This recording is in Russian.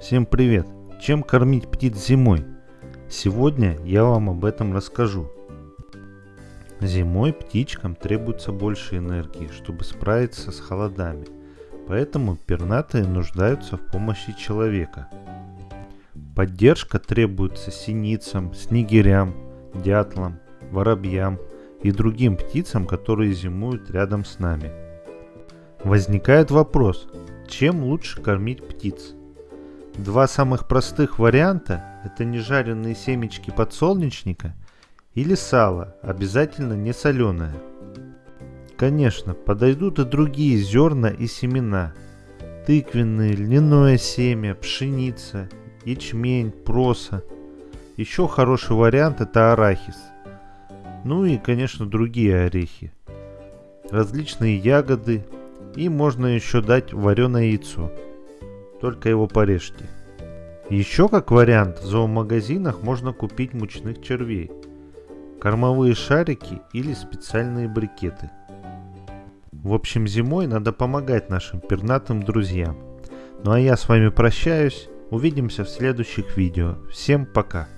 Всем привет! Чем кормить птиц зимой? Сегодня я вам об этом расскажу. Зимой птичкам требуется больше энергии, чтобы справиться с холодами, поэтому пернатые нуждаются в помощи человека. Поддержка требуется синицам, снегирям, дятлам, воробьям и другим птицам, которые зимуют рядом с нами. Возникает вопрос, чем лучше кормить птиц? Два самых простых варианта – это нежаренные семечки подсолнечника или сало, обязательно не соленое. Конечно, подойдут и другие зерна и семена. Тыквенные, льняное семя, пшеница, ячмень, проса. Еще хороший вариант – это арахис. Ну и, конечно, другие орехи. Различные ягоды. И можно еще дать вареное яйцо только его порежьте. Еще как вариант в зоомагазинах можно купить мучных червей, кормовые шарики или специальные брикеты. В общем, зимой надо помогать нашим пернатым друзьям. Ну а я с вами прощаюсь, увидимся в следующих видео. Всем пока!